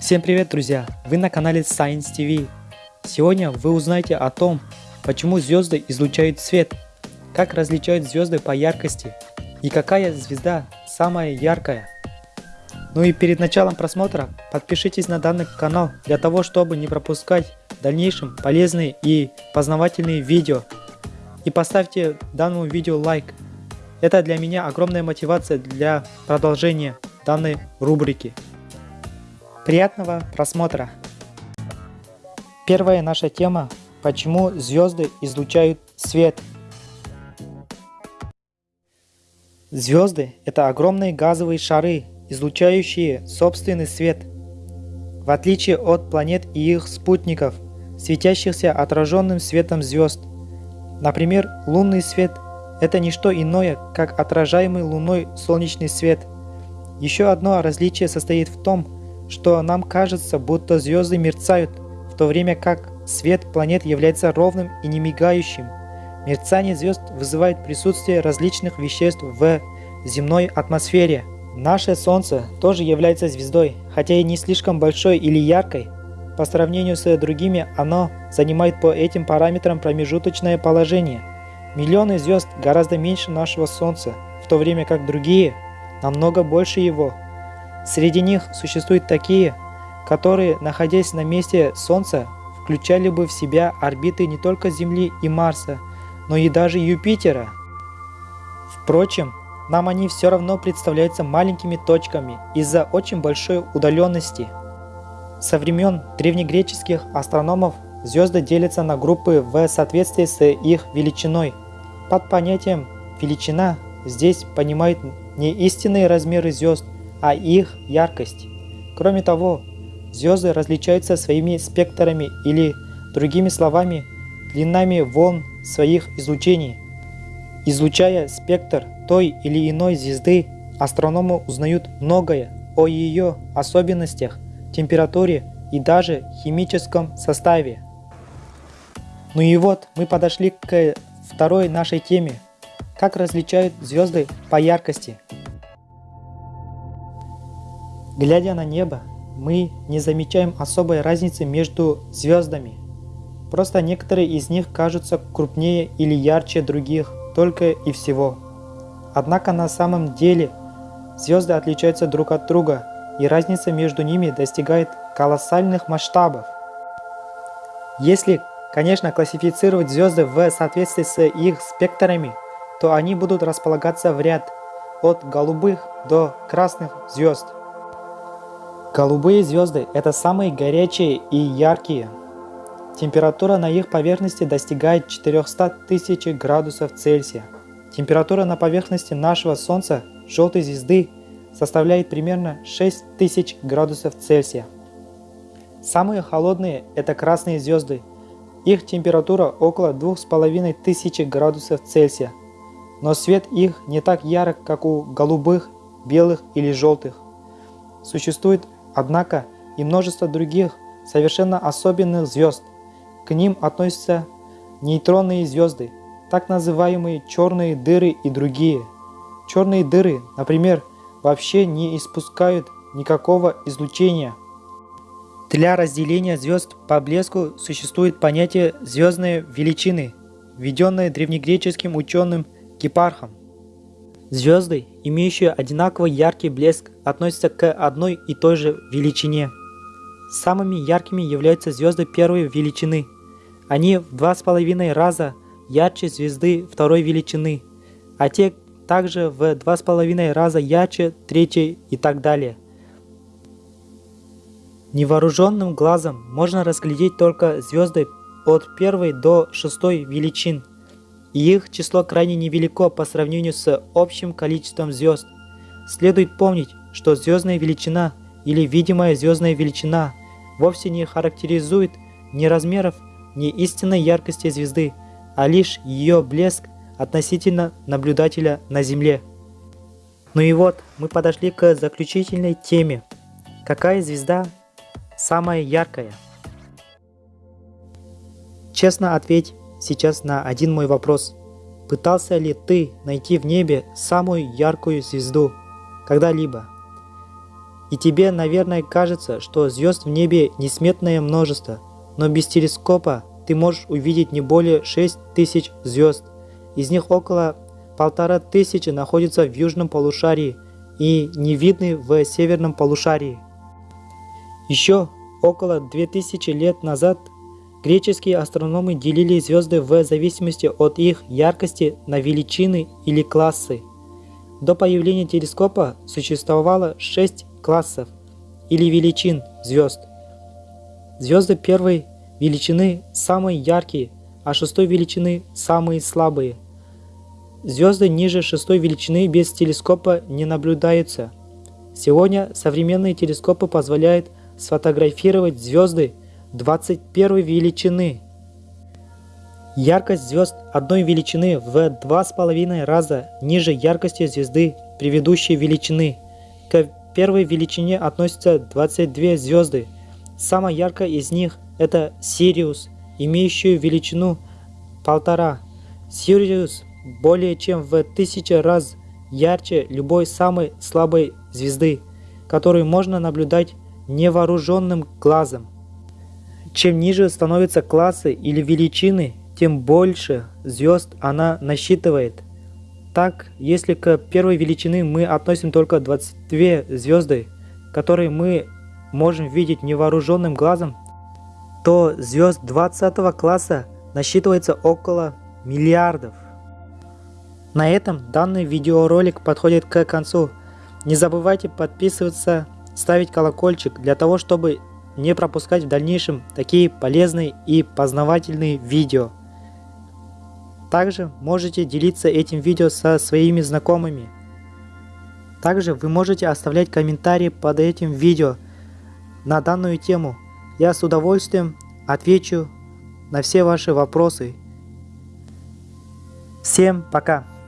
Всем привет, друзья! Вы на канале Science TV. Сегодня вы узнаете о том, почему звезды излучают свет, как различают звезды по яркости и какая звезда самая яркая. Ну и перед началом просмотра подпишитесь на данный канал для того, чтобы не пропускать в дальнейшем полезные и познавательные видео. И поставьте данному видео лайк. Это для меня огромная мотивация для продолжения данной рубрики. Приятного просмотра! Первая наша тема – почему звезды излучают свет. Звезды – это огромные газовые шары, излучающие собственный свет. В отличие от планет и их спутников, светящихся отраженным светом звезд. Например, лунный свет – это не что иное, как отражаемый Луной солнечный свет. Еще одно различие состоит в том, что нам кажется, будто звезды мерцают, в то время как свет планет является ровным и не мигающим. Мерцание звезд вызывает присутствие различных веществ в земной атмосфере. Наше Солнце тоже является звездой, хотя и не слишком большой или яркой. По сравнению с другими, оно занимает по этим параметрам промежуточное положение. Миллионы звезд гораздо меньше нашего Солнца, в то время как другие намного больше его. Среди них существуют такие, которые, находясь на месте Солнца, включали бы в себя орбиты не только Земли и Марса, но и даже Юпитера. Впрочем, нам они все равно представляются маленькими точками из-за очень большой удаленности. Со времен древнегреческих астрономов звезды делятся на группы в соответствии с их величиной. Под понятием «величина» здесь понимают не истинные размеры звезд, а их яркость. Кроме того, звезды различаются своими спектрами или, другими словами, длинами волн своих излучений. Излучая спектр той или иной звезды, астрономы узнают многое о ее особенностях, температуре и даже химическом составе. Ну и вот мы подошли к второй нашей теме. Как различают звезды по яркости. Глядя на небо, мы не замечаем особой разницы между звездами. Просто некоторые из них кажутся крупнее или ярче других, только и всего. Однако на самом деле звезды отличаются друг от друга, и разница между ними достигает колоссальных масштабов. Если, конечно, классифицировать звезды в соответствии с их спектрами, то они будут располагаться в ряд от голубых до красных звезд – Голубые звезды – это самые горячие и яркие. Температура на их поверхности достигает 400 тысяч градусов Цельсия. Температура на поверхности нашего Солнца, желтой звезды, составляет примерно 6000 градусов Цельсия. Самые холодные – это красные звезды. Их температура около 2500 градусов Цельсия. Но свет их не так ярок, как у голубых, белых или желтых. Существует Однако и множество других совершенно особенных звезд. К ним относятся нейтронные звезды, так называемые черные дыры и другие. Черные дыры, например, вообще не испускают никакого излучения. Для разделения звезд по блеску существует понятие звездной величины, введенное древнегреческим ученым Гепархом. Звезды, имеющие одинаково яркий блеск, относятся к одной и той же величине. Самыми яркими являются звезды первой величины. Они в два с половиной раза ярче звезды второй величины, а те также в два с половиной раза ярче третьей и так далее. Невооруженным глазом можно разглядеть только звезды от первой до шестой величин – их число крайне невелико по сравнению с общим количеством звезд. Следует помнить, что звездная величина или видимая звездная величина вовсе не характеризует ни размеров, ни истинной яркости звезды, а лишь ее блеск относительно наблюдателя на Земле. Ну и вот, мы подошли к заключительной теме. Какая звезда самая яркая? Честно ответь, сейчас на один мой вопрос. Пытался ли ты найти в небе самую яркую звезду когда-либо? И тебе, наверное, кажется, что звезд в небе несметное множество, но без телескопа ты можешь увидеть не более 6 тысяч звезд. Из них около полтора тысячи находятся в южном полушарии и не видны в северном полушарии. Еще около 2000 лет назад греческие астрономы делили звезды в зависимости от их яркости на величины или классы. До появления телескопа существовало 6 классов или величин звезд. Звезды первой величины самые яркие, а шестой величины самые слабые. Звезды ниже шестой величины без телескопа не наблюдаются. Сегодня современные телескопы позволяют сфотографировать звезды 21 величины. Яркость звезд одной величины в 2,5 раза ниже яркости звезды предыдущей величины. К первой величине относятся 22 звезды. Самая яркая из них – это Сириус, имеющую величину полтора. Сириус более чем в тысячу раз ярче любой самой слабой звезды, которую можно наблюдать невооруженным глазом. Чем ниже становятся классы или величины, тем больше звезд она насчитывает. Так, если к первой величины мы относим только 22 звезды, которые мы можем видеть невооруженным глазом, то звезд 20 класса насчитывается около миллиардов. На этом данный видеоролик подходит к концу. Не забывайте подписываться, ставить колокольчик для того, чтобы не пропускать в дальнейшем такие полезные и познавательные видео. Также можете делиться этим видео со своими знакомыми. Также вы можете оставлять комментарии под этим видео на данную тему. Я с удовольствием отвечу на все ваши вопросы. Всем пока!